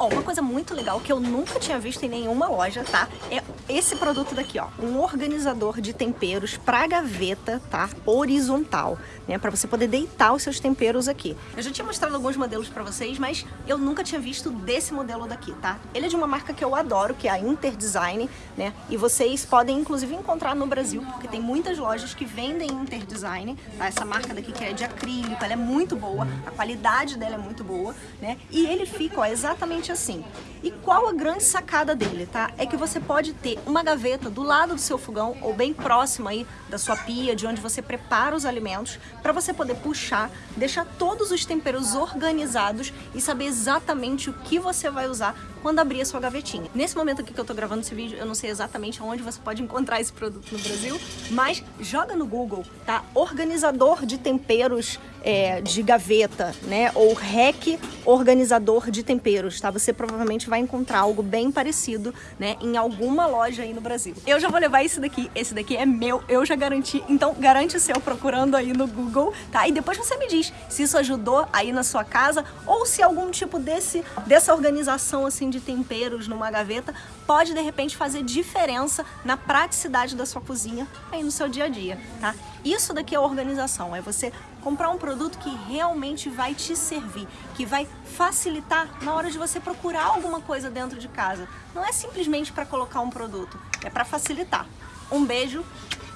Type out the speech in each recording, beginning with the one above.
Ó, uma coisa muito legal que eu nunca tinha visto em nenhuma loja, tá? É esse produto daqui, ó. Um organizador de temperos pra gaveta, tá? Horizontal, né? Pra você poder deitar os seus temperos aqui. Eu já tinha mostrado alguns modelos pra vocês, mas eu nunca tinha visto desse modelo daqui, tá? Ele é de uma marca que eu adoro, que é a Interdesign, né? E vocês podem, inclusive, encontrar no Brasil, porque tem muitas lojas que vendem Interdesign, tá? Essa marca daqui que é de acrílico, ela é muito boa, a qualidade dela é muito boa, né? E ele fica, ó, exatamente assim. E qual a grande sacada dele, tá? É que você pode ter uma gaveta do lado do seu fogão ou bem próximo aí da sua pia, de onde você prepara os alimentos, para você poder puxar, deixar todos os temperos organizados e saber exatamente o que você vai usar quando abrir a sua gavetinha. Nesse momento aqui que eu tô gravando esse vídeo, eu não sei exatamente onde você pode encontrar esse produto no Brasil, mas joga no Google, tá? Organizador de temperos é, de gaveta, né? Ou REC organizador de temperos, tá? Você provavelmente vai encontrar algo bem parecido, né? Em alguma loja aí no Brasil. Eu já vou levar esse daqui, esse daqui é meu, eu já garanti, então garante o seu procurando aí no Google, tá? E depois você me diz se isso ajudou aí na sua casa ou se algum tipo desse, dessa organização de temperos numa gaveta pode de repente fazer diferença na praticidade da sua cozinha aí no seu dia a dia, tá? Isso daqui é organização, é você comprar um produto que realmente vai te servir, que vai facilitar na hora de você procurar alguma coisa dentro de casa. Não é simplesmente para colocar um produto, é para facilitar. Um beijo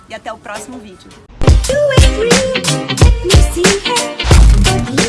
e até o próximo vídeo.